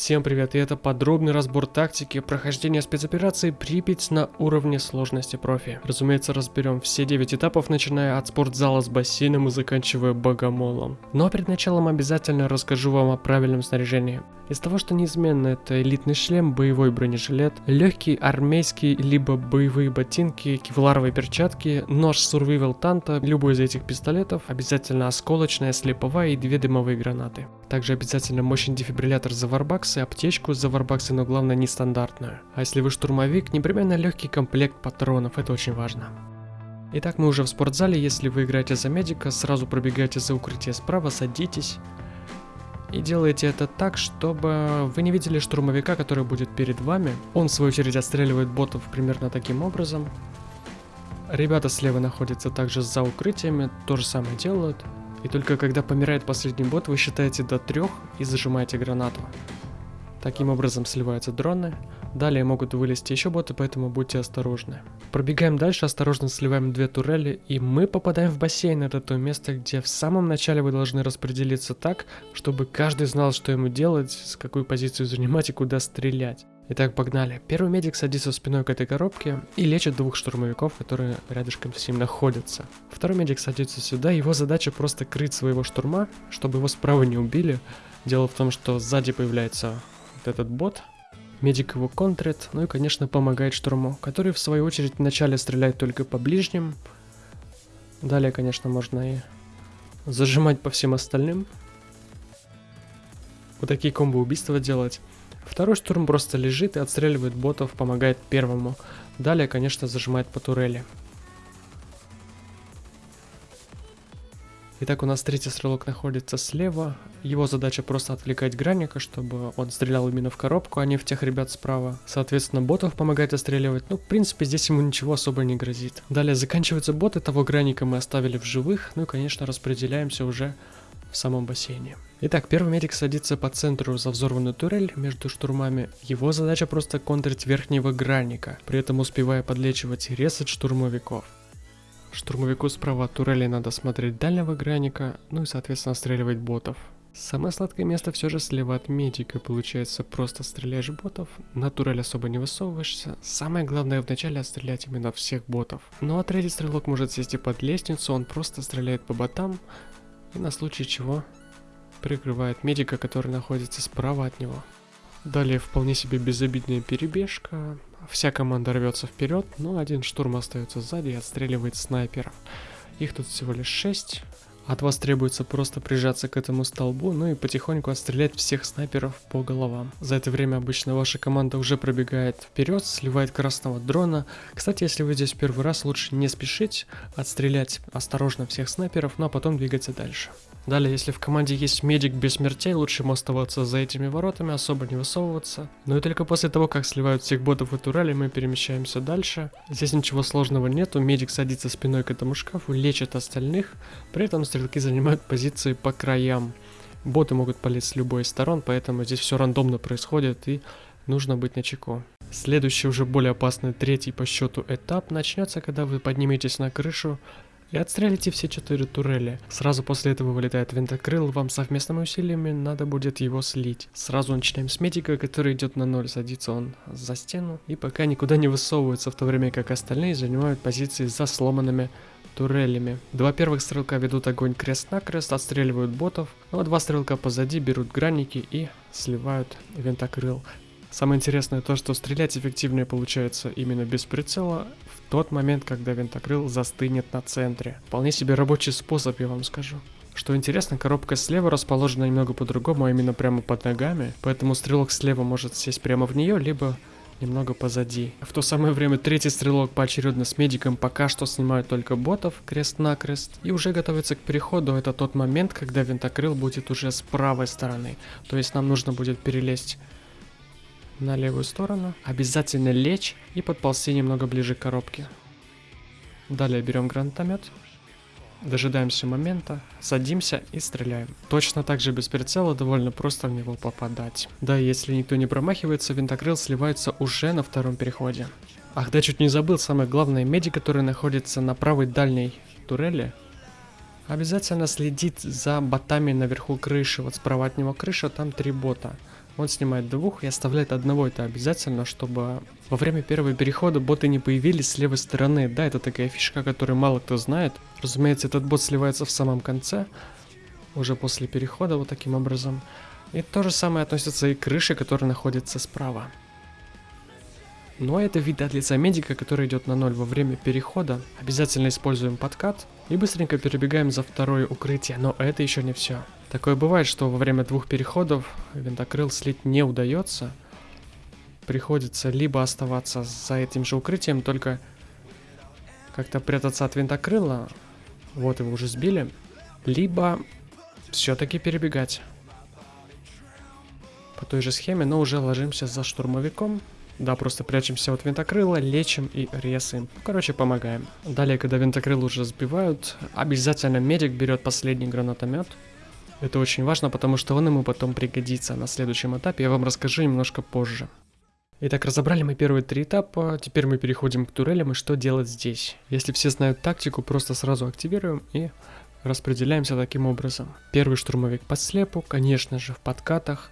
Всем привет, и это подробный разбор тактики прохождения спецоперации Припять на уровне сложности профи. Разумеется, разберем все 9 этапов, начиная от спортзала с бассейном и заканчивая богомолом. Но перед началом обязательно расскажу вам о правильном снаряжении. Из того, что неизменно это элитный шлем, боевой бронежилет, легкий армейский либо боевые ботинки, кевларовые перчатки, нож Survival Танта, любой из этих пистолетов, обязательно осколочная, слеповая и две дымовые гранаты. Также обязательно мощный дефибриллятор за варбаксы, аптечку за варбаксы, но главное нестандартную. А если вы штурмовик, непременно легкий комплект патронов, это очень важно. Итак, мы уже в спортзале, если вы играете за медика, сразу пробегаете за укрытие справа, садитесь. И делаете это так, чтобы вы не видели штурмовика, который будет перед вами. Он в свою очередь отстреливает ботов примерно таким образом. Ребята слева находятся также за укрытиями, то же самое делают. И только когда помирает последний бот, вы считаете до трех и зажимаете гранату. Таким образом сливаются дроны. Далее могут вылезти еще боты, поэтому будьте осторожны. Пробегаем дальше, осторожно сливаем две турели, и мы попадаем в бассейн. Это то место, где в самом начале вы должны распределиться так, чтобы каждый знал, что ему делать, с какую позицию занимать и куда стрелять. Итак, погнали. Первый медик садится спиной к этой коробке и лечит двух штурмовиков, которые рядышком с ним находятся. Второй медик садится сюда, его задача просто крыть своего штурма, чтобы его справа не убили. Дело в том, что сзади появляется вот этот бот, медик его контрит, ну и конечно помогает штурму, который в свою очередь вначале стреляет только по ближним. Далее, конечно, можно и зажимать по всем остальным. Вот такие комбо убийства делать. Второй штурм просто лежит и отстреливает ботов, помогает первому. Далее, конечно, зажимает по турели. Итак, у нас третий стрелок находится слева. Его задача просто отвлекать гранника, чтобы он стрелял именно в коробку, а не в тех ребят справа. Соответственно, ботов помогает отстреливать. Ну, в принципе, здесь ему ничего особо не грозит. Далее заканчиваются боты, того гранника мы оставили в живых. Ну и, конечно, распределяемся уже в самом бассейне. Итак, первый медик садится по центру за взорванную турель между штурмами. Его задача просто контрить верхнего гранника, при этом успевая подлечивать и резать штурмовиков. Штурмовику справа от турели надо смотреть дальнего гранника, ну и соответственно стреливать ботов. Самое сладкое место все же слева от медика, получается просто стреляешь ботов, на турель особо не высовываешься. Самое главное вначале отстрелять именно всех ботов. Ну а третий стрелок может сесть и под лестницу, он просто стреляет по ботам, и на случай чего прикрывает медика, который находится справа от него. Далее вполне себе безобидная перебежка. Вся команда рвется вперед, но один штурм остается сзади и отстреливает снайперов. Их тут всего лишь 6. От вас требуется просто прижаться к этому столбу, ну и потихоньку отстрелять всех снайперов по головам. За это время обычно ваша команда уже пробегает вперед, сливает красного дрона. Кстати, если вы здесь первый раз, лучше не спешить, отстрелять осторожно всех снайперов, ну а потом двигаться дальше. Далее, если в команде есть медик без смертей, лучше ему оставаться за этими воротами, особо не высовываться. Ну и только после того, как сливают всех ботов и турели, мы перемещаемся дальше. Здесь ничего сложного нету, медик садится спиной к этому шкафу, лечит остальных, при этом стрелки занимают позиции по краям. Боты могут полезть с любой из сторон, поэтому здесь все рандомно происходит и нужно быть на чеку. Следующий уже более опасный третий по счету этап начнется, когда вы подниметесь на крышу, и отстрелите все четыре турели. Сразу после этого вылетает винтокрыл, вам совместными усилиями надо будет его слить. Сразу начинаем с медика, который идет на ноль, садится он за стену и пока никуда не высовывается, в то время как остальные занимают позиции за сломанными турелями. Два первых стрелка ведут огонь крест-накрест, отстреливают ботов, ну а два стрелка позади берут гранники и сливают винтокрыл. Самое интересное то, что стрелять эффективнее получается именно без прицела в тот момент, когда винтокрыл застынет на центре. Вполне себе рабочий способ, я вам скажу. Что интересно, коробка слева расположена немного по-другому, а именно прямо под ногами, поэтому стрелок слева может сесть прямо в нее, либо немного позади. В то самое время третий стрелок поочередно с медиком пока что снимает только ботов крест-накрест и уже готовится к переходу. Это тот момент, когда винтокрыл будет уже с правой стороны. То есть нам нужно будет перелезть на левую сторону. Обязательно лечь и подползти немного ближе к коробке. Далее берем гранатомет. Дожидаемся момента, садимся и стреляем. Точно так же без прицела довольно просто в него попадать. Да, если никто не промахивается, винтокрыл сливается уже на втором переходе. Ах да, чуть не забыл, самое главное, меди, который находится на правой дальней турели, обязательно следит за ботами наверху крыши. Вот справа от него крыша, там три бота. Он снимает двух и оставляет одного, это обязательно, чтобы во время первого перехода боты не появились с левой стороны. Да, это такая фишка, которую мало кто знает. Разумеется, этот бот сливается в самом конце, уже после перехода вот таким образом. И то же самое относится и к крыше, которая находится справа. Но это вид от лица медика, который идет на ноль во время перехода. Обязательно используем подкат и быстренько перебегаем за второе укрытие, но это еще не все. Такое бывает, что во время двух переходов винтокрыл слить не удается. Приходится либо оставаться за этим же укрытием, только как-то прятаться от винтокрыла, вот его уже сбили, либо все-таки перебегать по той же схеме, но уже ложимся за штурмовиком, да, просто прячемся от винтокрыла, лечим и резаем. Короче, помогаем. Далее, когда винтокрыл уже сбивают, обязательно медик берет последний гранатомет. Это очень важно, потому что он ему потом пригодится на следующем этапе. Я вам расскажу немножко позже. Итак, разобрали мы первые три этапа, теперь мы переходим к турелям и что делать здесь. Если все знают тактику, просто сразу активируем и распределяемся таким образом. Первый штурмовик под слепу, конечно же в подкатах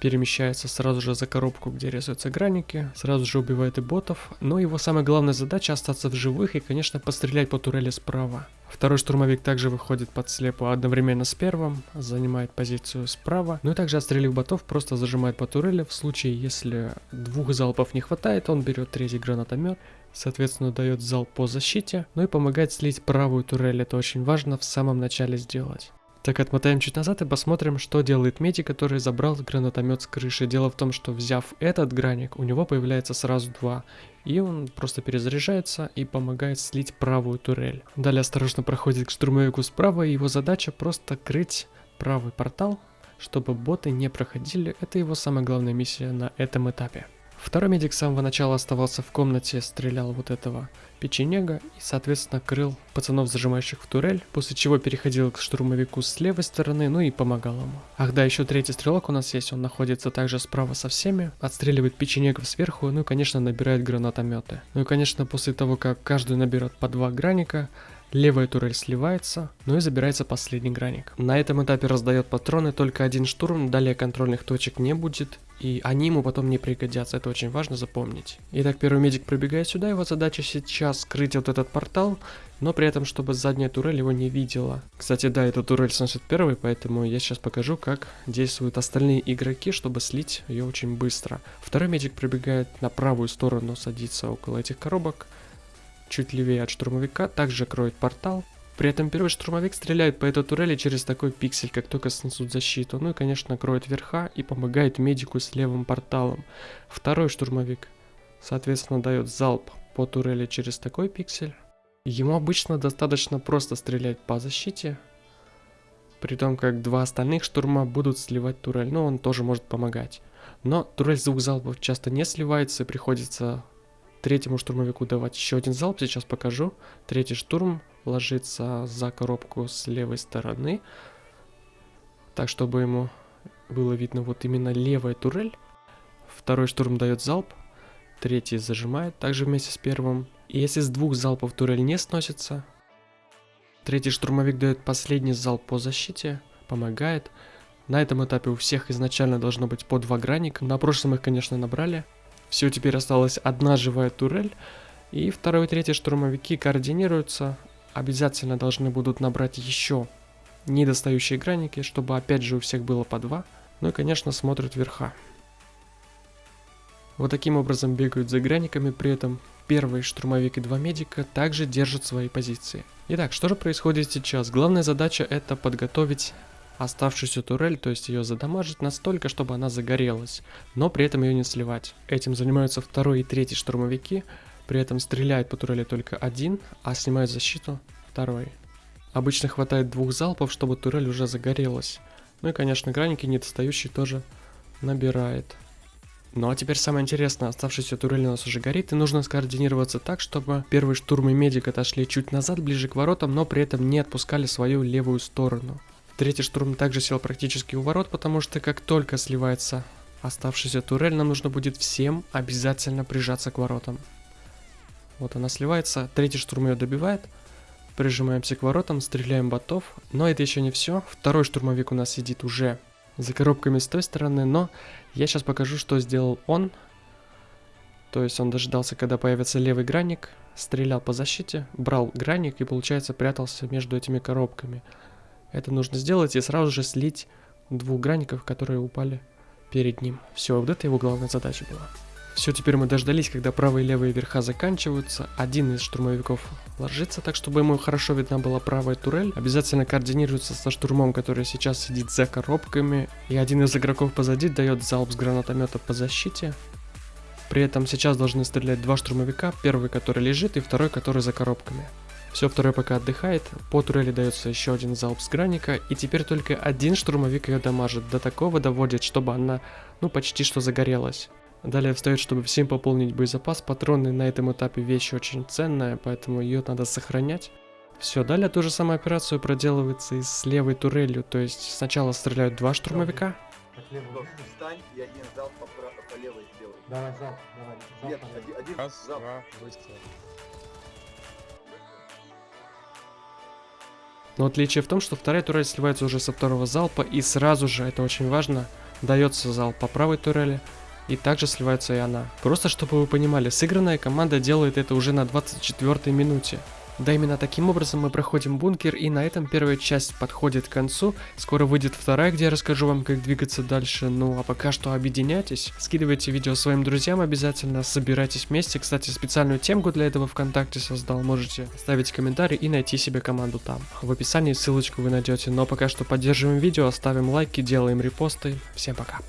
перемещается сразу же за коробку, где резаются граники, сразу же убивает и ботов, но его самая главная задача остаться в живых и, конечно, пострелять по турели справа. Второй штурмовик также выходит под слепу одновременно с первым, занимает позицию справа, ну и также отстрелив ботов просто зажимает по турели, в случае если двух залпов не хватает, он берет третий гранатомет, соответственно дает залп по защите, ну и помогает слить правую турель, это очень важно в самом начале сделать. Так, отмотаем чуть назад и посмотрим, что делает Меди, который забрал гранатомет с крыши. Дело в том, что взяв этот граник, у него появляется сразу два. И он просто перезаряжается и помогает слить правую турель. Далее осторожно проходит к штурмовику справа, и его задача просто крыть правый портал, чтобы боты не проходили. Это его самая главная миссия на этом этапе. Второй медик с самого начала оставался в комнате, стрелял вот этого печенега и, соответственно, крыл пацанов, зажимающих в турель, после чего переходил к штурмовику с левой стороны, ну и помогал ему. Ах да, еще третий стрелок у нас есть, он находится также справа со всеми, отстреливает печенегов сверху, ну и, конечно, набирает гранатометы. Ну и, конечно, после того, как каждый наберет по два граника, Левая турель сливается, ну и забирается последний граник. На этом этапе раздает патроны только один штурм, далее контрольных точек не будет, и они ему потом не пригодятся, это очень важно запомнить. Итак, первый медик пробегает сюда, его задача сейчас скрыть вот этот портал, но при этом, чтобы задняя турель его не видела. Кстати, да, эта турель сносит первый, поэтому я сейчас покажу, как действуют остальные игроки, чтобы слить ее очень быстро. Второй медик пробегает на правую сторону, садится около этих коробок, чуть левее от штурмовика, также кроет портал. При этом первый штурмовик стреляет по этой турели через такой пиксель, как только снесут защиту. Ну и, конечно, кроет верха и помогает медику с левым порталом. Второй штурмовик, соответственно, дает залп по турели через такой пиксель. Ему обычно достаточно просто стрелять по защите, при том как два остальных штурма будут сливать турель, но он тоже может помогать. Но турель двух залпов часто не сливается и приходится третьему штурмовику давать еще один залп, сейчас покажу. Третий штурм ложится за коробку с левой стороны, так чтобы ему было видно вот именно левая турель. Второй штурм дает залп, третий зажимает, также вместе с первым. И если с двух залпов турель не сносится, третий штурмовик дает последний залп по защите, помогает. На этом этапе у всех изначально должно быть по два граника. На прошлом их, конечно, набрали. Все, теперь осталась одна живая турель. И второй и третий штурмовики координируются. Обязательно должны будут набрать еще недостающие граники, чтобы опять же у всех было по два. Ну и, конечно, смотрят верха. Вот таким образом бегают за граниками, при этом первый штурмовик и два медика также держат свои позиции. Итак, что же происходит сейчас? Главная задача это подготовить оставшуюся турель, то есть ее задамажить настолько, чтобы она загорелась, но при этом ее не сливать. Этим занимаются второй и третий штурмовики, при этом стреляет по турели только один, а снимает защиту второй. Обычно хватает двух залпов, чтобы турель уже загорелась. Ну и, конечно, граники недостающие тоже набирает. Ну а теперь самое интересное, оставшаяся турель у нас уже горит, и нужно скоординироваться так, чтобы первый штурм и медик отошли чуть назад, ближе к воротам, но при этом не отпускали свою левую сторону. Третий штурм также сел практически у ворот, потому что как только сливается оставшаяся турель, нам нужно будет всем обязательно прижаться к воротам. Вот она сливается, третий штурм ее добивает, прижимаемся к воротам, стреляем ботов, но это еще не все. Второй штурмовик у нас сидит уже за коробками с той стороны, но я сейчас покажу, что сделал он. То есть он дождался, когда появится левый гранник, стрелял по защите, брал гранник и, получается, прятался между этими коробками. Это нужно сделать и сразу же слить двух гранников, которые упали перед ним. Все, вот это его главная задача была. Все, теперь мы дождались, когда правые и левые верха заканчиваются. Один из штурмовиков ложится так, чтобы ему хорошо видна была правая турель. Обязательно координируется со штурмом, который сейчас сидит за коробками. И один из игроков позади дает залп с гранатомета по защите. При этом сейчас должны стрелять два штурмовика, первый, который лежит, и второй, который за коробками. Все, второй пока отдыхает, по турели дается еще один залп с граника, и теперь только один штурмовик ее дамажит, до такого доводит, чтобы она, ну, почти что загорелась. Далее встает, чтобы всем пополнить боезапас. Патроны на этом этапе вещь очень ценная, поэтому ее надо сохранять. Все, далее ту же самую операцию проделывается и с левой турелью, то есть сначала стреляют два штурмовика. Встань и один залп по, пра- по левой сделай. Давай, залп, давай. залп Нет, давай. один, один Раз, залп. два, выстрел. Но отличие в том, что вторая турель сливается уже со второго залпа, и сразу же, это очень важно, дается залп по правой турели, и также сливается и она. Просто чтобы вы понимали, сыгранная команда делает это уже на 24 минуте. Да именно таким образом мы проходим бункер, и на этом первая часть подходит к концу. Скоро выйдет вторая, где я расскажу вам, как двигаться дальше. Ну а пока что объединяйтесь, скидывайте видео своим друзьям обязательно, собирайтесь вместе. Кстати, специальную темку для этого ВКонтакте создал, можете оставить комментарий и найти себе команду там. В описании ссылочку вы найдете. Но пока что поддерживаем видео, ставим лайки, делаем репосты. Всем пока.